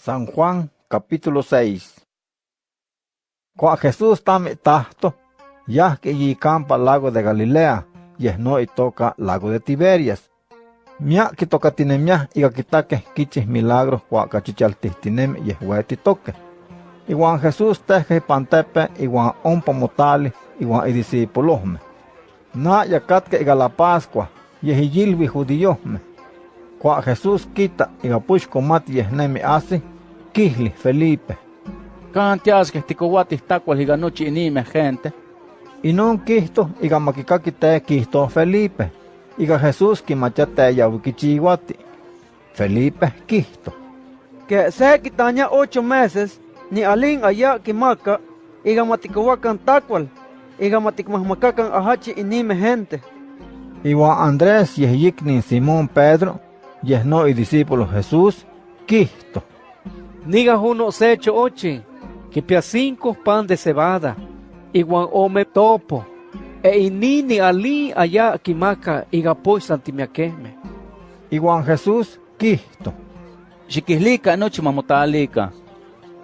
San Juan capítulo 6 Cuando Jesús tame tahto, ya que y campa lago de Galilea, y es no y toca lago de Tiberias. Mia que toca tiene mia y que quiches milagros cua cachichaltistinem y es hueti toque. Y Jesús teje pantepe y Juan ompa motali y Juan y discípulosme. Na yacatque y galapascua y es judíosme. Cua Jesús quita y gapush comati y es nemi así kihli Felipe. Kantias que ticohuatis tacuas iga nochi inime gente. Y non quihto iga makikaki te quihto Felipe. Iga Jesús kimachate yawikichihuati. Felipe quihto. Que se quitaña ocho meses, ni alin allá kimaka, iga matikohuacan tacual, iga matikmahmakakan ahachi inime gente. Iwan Andrés yehiknin Simón Pedro, yehno y discípulo Jesús, quihto. Niga uno secho ochi, que pia cinco pan de cebada, iguan ome topo, e inini ali allá kimaka iga poy santimiakeme. Iwan Jesús quihto. Xiquihlika nochi mamotalika.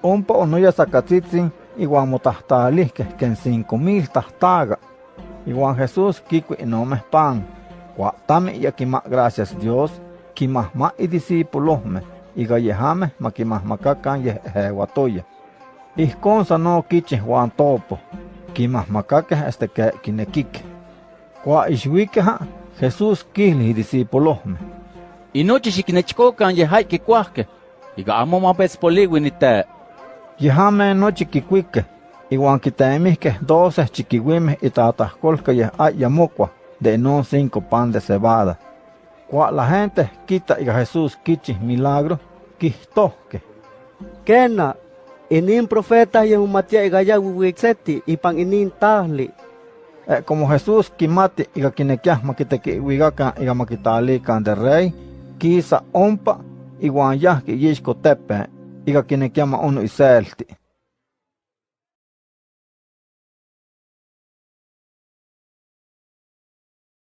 Ompa onoya sacatzitzin iwan motahtalihkeh ken cinco mil tahtaga. Iwan Jesús kikui inomeh pan. Cua tami ya kima gracias Dios, kimahma y discípulosme, iga yehame makimahmakakan yeh ehewatoya. Ihkon sa no kichih wan topo, kimahmakakeh este ke kinekike. Cua ixwikeha, Jesús kihli discípulosme. Y nochi xikinechkokan yehai kikuahke. Iga amo mapetspoliwi ni te. Yehame nochi kikuike, iwan kitemihkeh doce chiquiwimeh itatahkolka yeh ayamokwa de no cinco pan de cebada. Cua la gente quita iga Jesús kichih milagro, kihtohke. Kena, inin profeta yung matia igaya wiwixeti, ipan inin tahli. Eh, como Jesús kimati iga kinekiah makitekiwigakan iga makitalikan de rey, kisa ompa iwan yah kiyishko tepe, iga kinekia ma unu iselti.